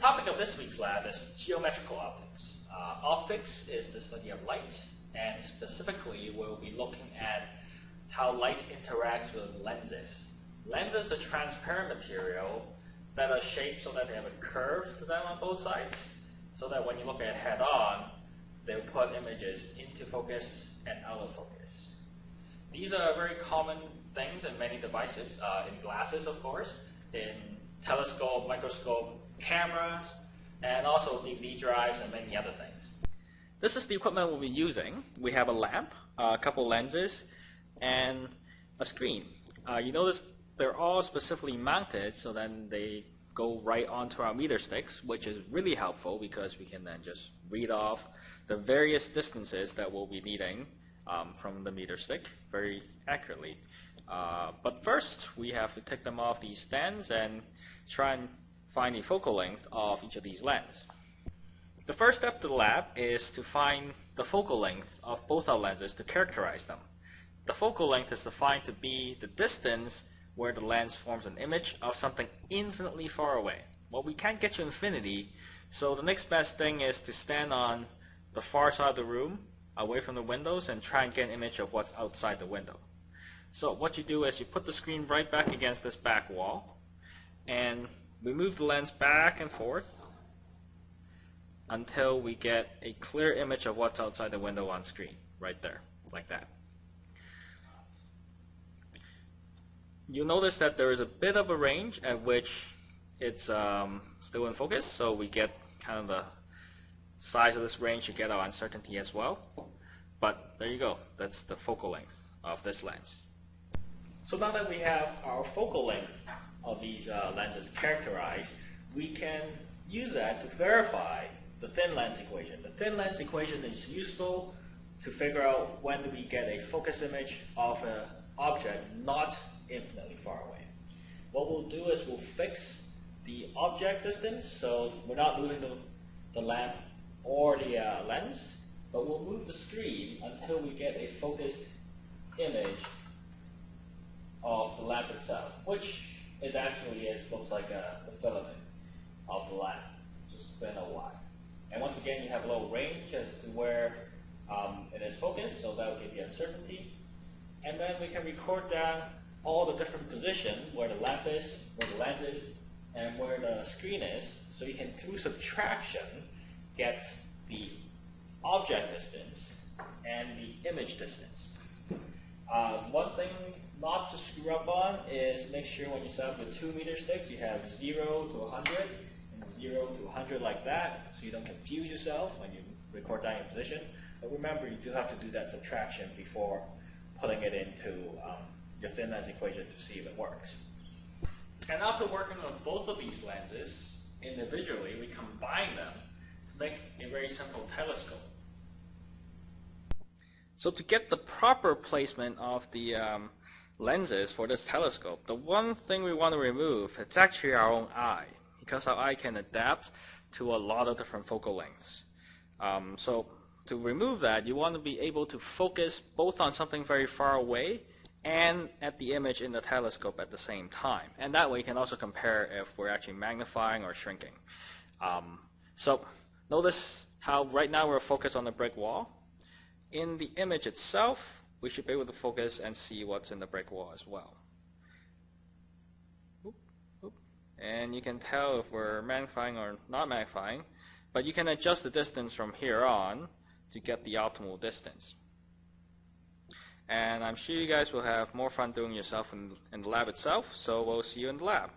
topic of this week's lab is geometrical optics. Uh, optics is the study of light, and specifically we'll be looking at how light interacts with lenses. Lenses are transparent material that are shaped so that they have a curve to them on both sides, so that when you look at head on, they'll put images into focus and out of focus. These are very common things in many devices, uh, in glasses of course, in telescope, microscope, cameras, and also DVD drives and many other things. This is the equipment we'll be using. We have a lamp, a couple lenses, and a screen. Uh, you notice they're all specifically mounted so then they go right onto our meter sticks, which is really helpful because we can then just read off the various distances that we'll be needing um, from the meter stick very accurately. Uh, but first, we have to take them off these stands and try and find the focal length of each of these lenses. The first step to the lab is to find the focal length of both our lenses to characterize them. The focal length is defined to be the distance where the lens forms an image of something infinitely far away. Well, we can't get to infinity, so the next best thing is to stand on the far side of the room, away from the windows, and try and get an image of what's outside the window. So what you do is you put the screen right back against this back wall, and we move the lens back and forth until we get a clear image of what's outside the window on screen, right there, like that. You'll notice that there is a bit of a range at which it's um, still in focus, so we get kind of the size of this range you get our uncertainty as well. But there you go, that's the focal length of this lens. So now that we have our focal length of these uh, lenses characterized, we can use that to verify the thin lens equation. The thin lens equation is useful to figure out when we get a focus image of an object not infinitely far away. What we'll do is we'll fix the object distance, so we're not moving the, the lamp or the uh, lens, but we'll move the screen until we get a focused image of the lamp itself, which it actually is, looks like a, filament of the lamp. Just spin a while. And once again, you have a little range as to where um, it is focused, so that will give you uncertainty. And then we can record down all the different positions, where the lamp is, where the lens is, and where the screen is, so you can, through subtraction, get the object distance and the image distance. Uh, one thing not to screw up on is make sure when you set up the two meter sticks, you have 0 to 100 and 0 to 100 like that, so you don't confuse yourself when you record that in position. But remember, you do have to do that subtraction before putting it into um, your thin lens equation to see if it works. And after working on both of these lenses individually, we combine them to make a very simple telescope. So to get the proper placement of the um, lenses for this telescope, the one thing we want to remove, it's actually our own eye, because our eye can adapt to a lot of different focal lengths. Um, so to remove that, you want to be able to focus both on something very far away and at the image in the telescope at the same time. And that way you can also compare if we're actually magnifying or shrinking. Um, so notice how right now we're focused on the brick wall. In the image itself, we should be able to focus and see what's in the brick wall as well. And you can tell if we're magnifying or not magnifying, but you can adjust the distance from here on to get the optimal distance. And I'm sure you guys will have more fun doing yourself in, in the lab itself, so we'll see you in the lab.